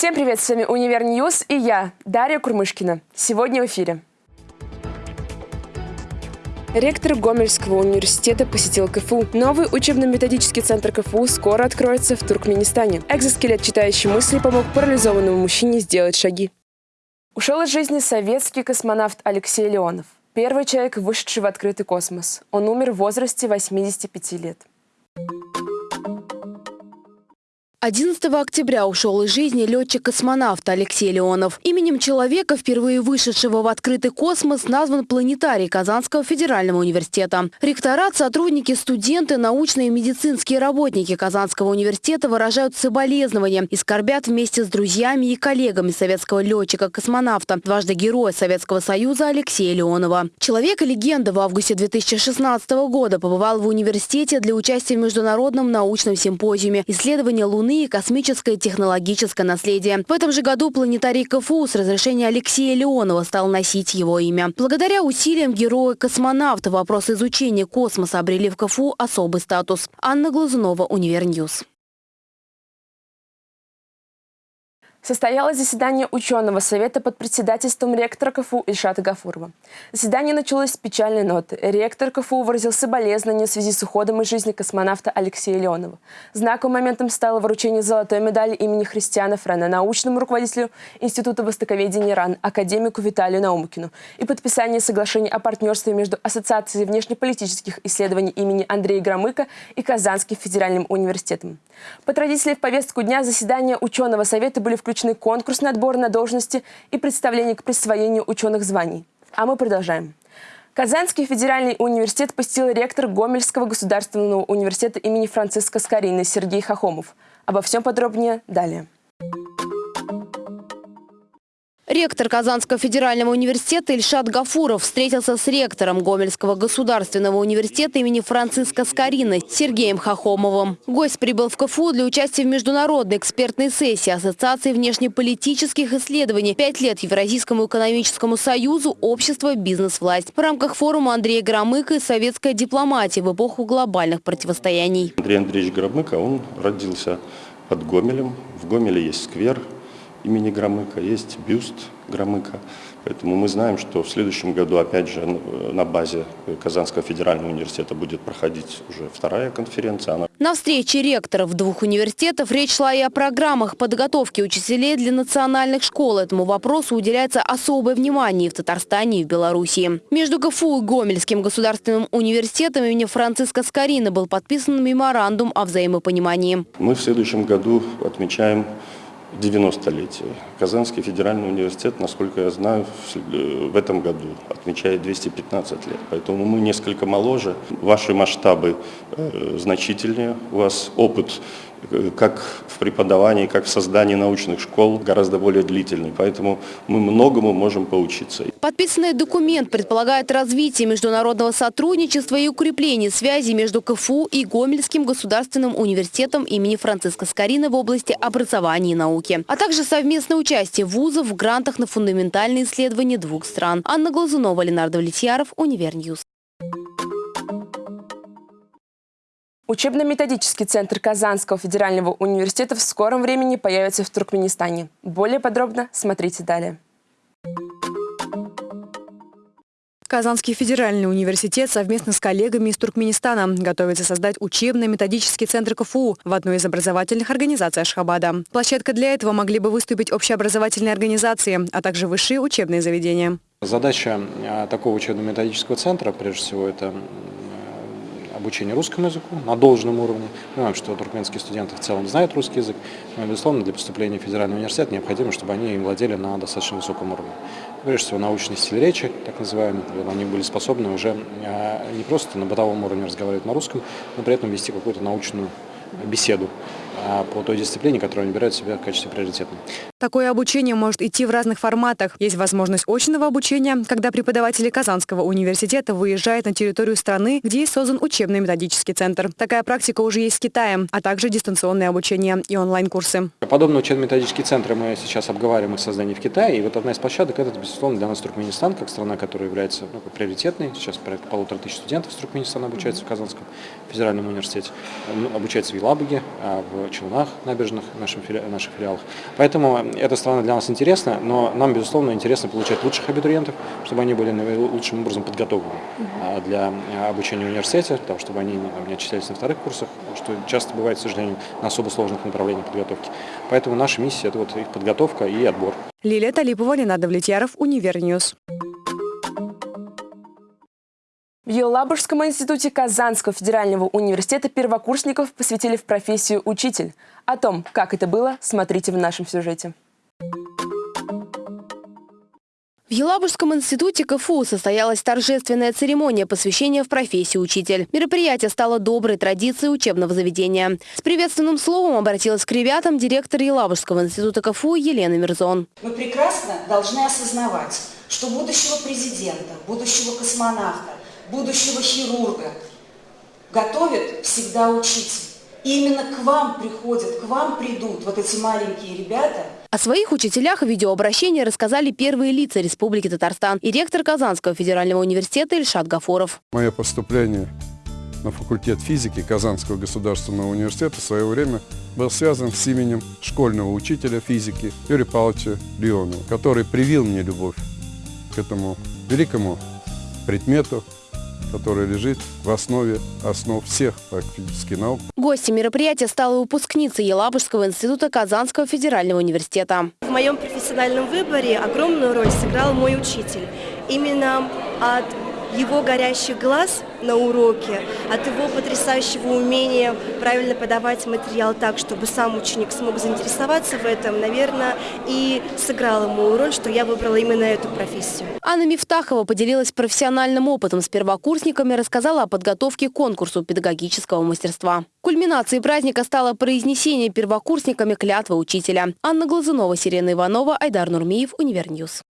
Всем привет, с вами Универ News и я, Дарья Курмышкина. Сегодня в эфире. Ректор Гомельского университета посетил КФУ. Новый учебно-методический центр КФУ скоро откроется в Туркменистане. Экзоскелет, читающий мысли, помог парализованному мужчине сделать шаги. Ушел из жизни советский космонавт Алексей Леонов. Первый человек, вышедший в открытый космос. Он умер в возрасте 85 лет. 11 октября ушел из жизни летчик-космонавт Алексей Леонов. Именем человека, впервые вышедшего в открытый космос, назван планетарий Казанского федерального университета. Ректорат, сотрудники, студенты, научные и медицинские работники Казанского университета выражают соболезнования и скорбят вместе с друзьями и коллегами советского летчика-космонавта, дважды героя Советского Союза Алексея Леонова. Человек-легенда в августе 2016 года побывал в университете для участия в международном научном симпозиуме «Исследование Луны Луны и космическое технологическое наследие. В этом же году планетарий КФУ с разрешения Алексея Леонова стал носить его имя. Благодаря усилиям героя-космонавта вопрос изучения космоса обрели в КФУ особый статус. Анна Глазунова, Универ News. Состоялось заседание ученого совета под председательством ректора КФУ Ильшата Гафурова. Заседание началось с печальной ноты. Ректор КФУ выразил соболезнования в связи с уходом из жизни космонавта Алексея Леонова. Знаковым моментом стало вручение золотой медали имени Христиана Френа научному руководителю Института востоковедения РАН, академику Виталию Наумкину и подписание соглашения о партнерстве между Ассоциацией внешнеполитических исследований имени Андрея Громыка и Казанским федеральным университетом. По традиции в повестку дня заседания ученого совета были включены включены конкурсный отбор на должности и представление к присвоению ученых званий. А мы продолжаем. Казанский федеральный университет посетил ректор Гомельского государственного университета имени Франциска Скорины Сергей Хохомов. Обо всем подробнее далее. Ректор Казанского федерального университета Ильшат Гафуров встретился с ректором Гомельского государственного университета имени Франциска Скорина Сергеем Хохомовым. Гость прибыл в КФУ для участия в международной экспертной сессии Ассоциации внешнеполитических исследований «Пять лет Евразийскому экономическому союзу. Общество. Бизнес-власть» в рамках форума Андрея Громыка и советская дипломатия в эпоху глобальных противостояний. Андрей Андреевич Громыко, он родился под Гомелем. В Гомеле есть сквер – имени Громыка, есть бюст Громыка. Поэтому мы знаем, что в следующем году, опять же, на базе Казанского федерального университета будет проходить уже вторая конференция. Она... На встрече ректоров двух университетов речь шла и о программах подготовки учителей для национальных школ. Этому вопросу уделяется особое внимание в Татарстане и в Белоруссии. Между КФУ и Гомельским государственным университетом имени Франциска Скорина был подписан меморандум о взаимопонимании. Мы в следующем году отмечаем 90-летие. Казанский федеральный университет, насколько я знаю, в этом году отмечает 215 лет. Поэтому мы несколько моложе. Ваши масштабы э, значительнее. У вас опыт Э, как в преподавании, как в создании научных школ гораздо более длительный. Поэтому мы многому можем поучиться. Подписанный документ предполагает развитие международного сотрудничества и укрепление связи между КФУ и Гомельским государственным университетом имени Франциска Скорина в области образования и науки, а также совместное участие вузов в грантах на фундаментальные исследования двух стран. Анна Глазунова, Ленар Давлетьяров, Универ News. Учебно-методический центр Казанского федерального университета в скором времени появится в Туркменистане. Более подробно смотрите далее. Казанский федеральный университет совместно с коллегами из Туркменистана готовится создать учебно-методический центр КФУ в одной из образовательных организаций Ашхабада. Площадка для этого могли бы выступить общеобразовательные организации, а также высшие учебные заведения. Задача а, такого учебно-методического центра, прежде всего, это обучение русскому языку на должном уровне. Мы понимаем, что туркменские студенты в целом знают русский язык, но, безусловно, для поступления в федеральный университет необходимо, чтобы они им владели на достаточно высоком уровне. Прежде всего, научный стиль речи, так называемый, они были способны уже а, не просто на бытовом уровне разговаривать на русском, но при этом вести какую-то научную беседу по той дисциплине, которую они выбирают себе в качестве приоритетной. Такое обучение может идти в разных форматах. Есть возможность очного обучения, когда преподаватели Казанского университета выезжают на территорию страны, где создан учебно-методический центр. Такая практика уже есть в Китае, а также дистанционное обучение и онлайн-курсы. Подобные учебно-методические центры мы сейчас обговариваем их создание в Китае. И вот одна из площадок – это, безусловно, для нас Туркменистан, как страна, которая является ну, приоритетной. Сейчас порядка полутора тысяч студентов из Туркменистана обучаются в Казанском федеральном университете. Обучаются в Елабуге, а в Челнах набережных, наших, фили... наших филиалах. Поэтому эта страна для нас интересна, но нам, безусловно, интересно получать лучших абитуриентов, чтобы они были лучшим образом подготовлены а, для обучения в университете, того, чтобы они не отчислялись на вторых курсах, что часто бывает, к сожалению, на особо сложных направлениях подготовки. Поэтому наша миссия – это вот их подготовка и отбор. Лилия Талипова, Ленар Давлетьяров, Универ News. В Елабужском институте Казанского федерального университета первокурсников посвятили в профессию учитель. О том, как это было, смотрите в нашем сюжете. В Елабужском институте КФУ состоялась торжественная церемония посвящения в профессию учитель. Мероприятие стало доброй традицией учебного заведения. С приветственным словом обратилась к ребятам директор Елабужского института КФУ Елена Мирзон. Мы прекрасно должны осознавать, что будущего президента, будущего космонавта, будущего хирурга готовят всегда учитель. И именно к вам приходят, к вам придут вот эти маленькие ребята. О своих учителях в видеообращении рассказали первые лица Республики Татарстан и ректор Казанского федерального университета Ильшат Гафоров. Мое поступление на факультет физики Казанского государственного университета в свое время был связан с именем школьного учителя физики Юрия Павловича Леонова, который привил мне любовь к этому великому предмету, которая лежит в основе основ всех практически наук. Гостем мероприятия стала выпускница Елабужского института Казанского федерального университета. В моем профессиональном выборе огромную роль сыграл мой учитель. Именно от его горящих глаз на уроке, от его потрясающего умения правильно подавать материал так, чтобы сам ученик смог заинтересоваться в этом, наверное, и сыграл ему роль, что я выбрала именно эту профессию. Анна Мифтахова поделилась профессиональным опытом с первокурсниками, рассказала о подготовке к конкурсу педагогического мастерства. Кульминацией праздника стало произнесение первокурсниками клятвы учителя. Анна Глазунова, Сирена Иванова, Айдар Нурмиев, Универ News.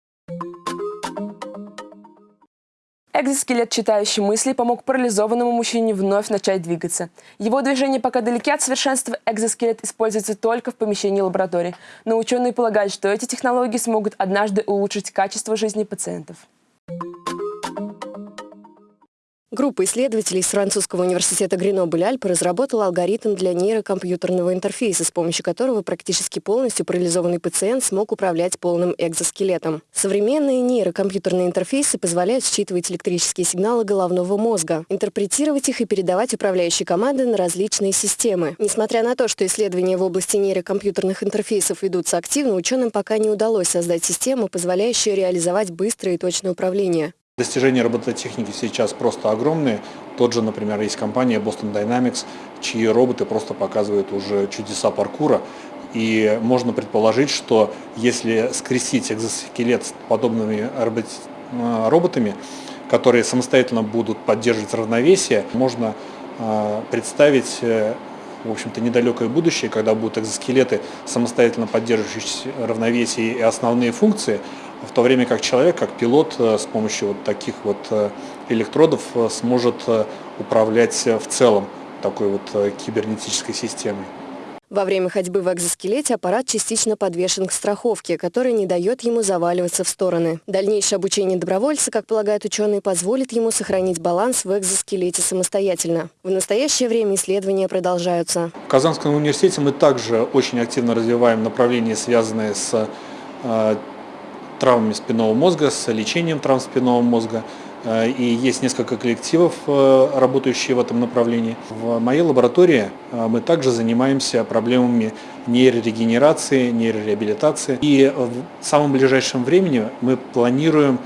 Экзоскелет, читающий мысли, помог парализованному мужчине вновь начать двигаться. Его движения пока далеки от совершенства, экзоскелет используется только в помещении лаборатории. Но ученые полагают, что эти технологии смогут однажды улучшить качество жизни пациентов. Группа исследователей из французского университета Гренобль-Альпы разработала алгоритм для нейрокомпьютерного интерфейса, с помощью которого практически полностью парализованный пациент смог управлять полным экзоскелетом. Современные нейрокомпьютерные интерфейсы позволяют считывать электрические сигналы головного мозга, интерпретировать их и передавать управляющие команды на различные системы. Несмотря на то, что исследования в области нейрокомпьютерных интерфейсов ведутся активно, ученым пока не удалось создать систему, позволяющую реализовать быстрое и точное управление. Достижения робототехники сейчас просто огромные. Тот же, например, есть компания Boston Dynamics, чьи роботы просто показывают уже чудеса паркура. И можно предположить, что если скрестить экзоскелет с подобными э, роботами, которые самостоятельно будут поддерживать равновесие, можно э, представить э, в общем-то, недалекое будущее, когда будут экзоскелеты, самостоятельно поддерживающие равновесие и основные функции, в то время как человек, как пилот, э, с помощью вот таких вот э, электродов э, сможет управлять в целом такой вот кибернетической системой. Во время ходьбы в экзоскелете аппарат частично подвешен к страховке, которая не дает ему заваливаться в стороны. Дальнейшее обучение добровольца, как полагают ученые, позволит ему сохранить баланс в экзоскелете самостоятельно. В настоящее время исследования продолжаются. В Казанском университете мы также очень активно развиваем направления, связанные с травмами спинного мозга, с лечением травм спинного мозга. Э, и есть несколько коллективов, э, работающие в этом направлении. В моей лаборатории э, мы также занимаемся проблемами нейрорегенерации, нейрореабилитации. И в самом ближайшем времени мы планируем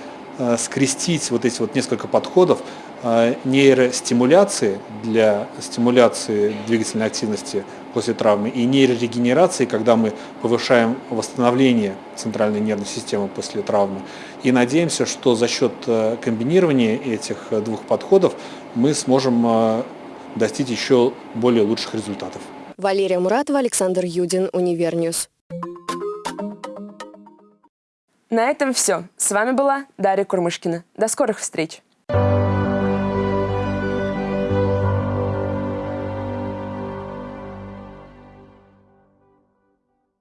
скрестить вот эти вот несколько подходов нейростимуляции для стимуляции двигательной активности после травмы и нейрорегенерации, когда мы повышаем восстановление центральной нервной системы после травмы. И надеемся, что за счет э, комбинирования этих э, двух подходов мы сможем э, достичь еще более лучших результатов. Валерия Муратова, Александр Юдин, Универ News. На этом все. С вами была Дарья Курмышкина. До скорых встреч!